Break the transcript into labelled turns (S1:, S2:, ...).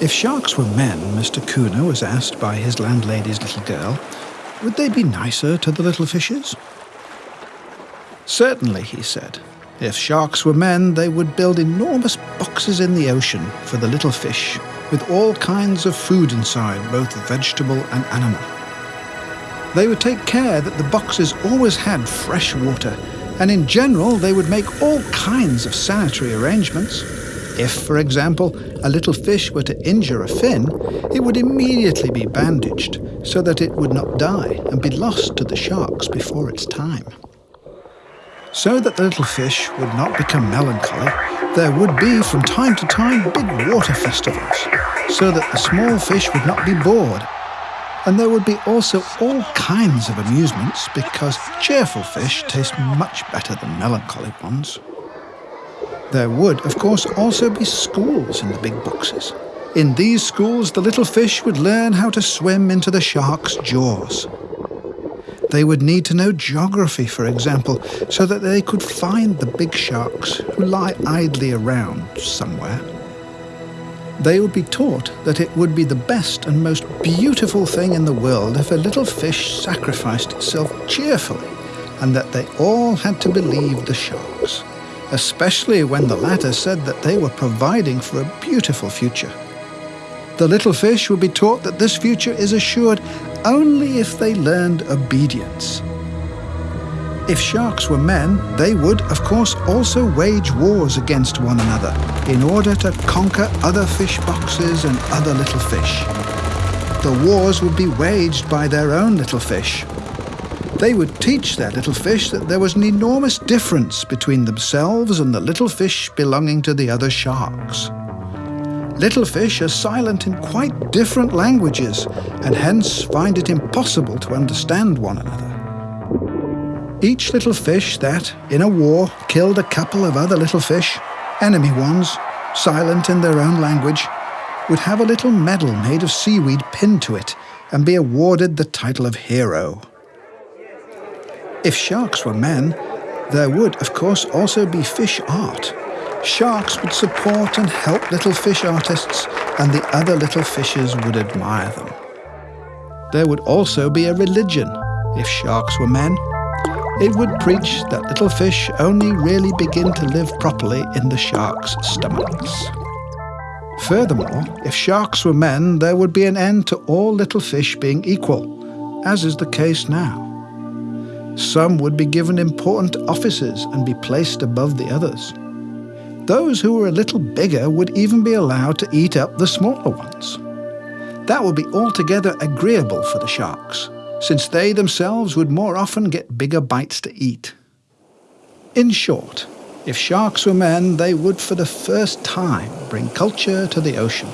S1: If sharks were men, Mr. Keuner was asked by his landlady's little girl, would they be nicer to the little fishes? Certainly, he said. If sharks were men, they would build enormous boxes in the ocean for the little fish, with all kinds of food inside, both vegetable and animal. They would take care that the boxes always had fresh water, and in general they would make all kinds of sanitary arrangements. If, for example, a little fish were to injure a fin, it would immediately be bandaged so that it would not die and be lost to the sharks before its time. So that the little fish would not become melancholy, there would be from time to time big water festivals, so that the small fish would not be bored. And there would be also all kinds of amusements because cheerful fish taste much better than melancholy ones. There would, of course, also be schools in the big boxes. In these schools, the little fish would learn how to swim into the shark's jaws. They would need to know geography, for example, so that they could find the big sharks who lie idly around somewhere. They would be taught that it would be the best and most beautiful thing in the world if a little fish sacrificed itself cheerfully, and that they all had to believe the sharks, especially when the latter said that they were providing for a beautiful future. The little fish would be taught that this future is assured only if they learned obedience. If sharks were men, they would, of course, also wage wars against one another in order to conquer other fish boxes and other little fish. The wars would be waged by their own little fish. They would teach their little fish that there was an enormous difference between themselves and the little fish belonging to the other sharks. Little fish are silent in quite different languages and hence find it impossible to understand one another. Each little fish that, in a war, killed a couple of other little fish, enemy ones, silent in their own language, would have a little medal made of seaweed pinned to it and be awarded the title of hero. If sharks were men, there would, of course, also be fish art, Sharks would support and help little fish artists, and the other little fishes would admire them. There would also be a religion, if sharks were men. It would preach that little fish only really begin to live properly in the sharks' stomachs. Furthermore, if sharks were men, there would be an end to all little fish being equal, as is the case now. Some would be given important offices and be placed above the others. Those who were a little bigger would even be allowed to eat up the smaller ones. That would be altogether agreeable for the sharks, since they themselves would more often get bigger bites to eat. In short, if sharks were men, they would for the first time bring culture to the ocean.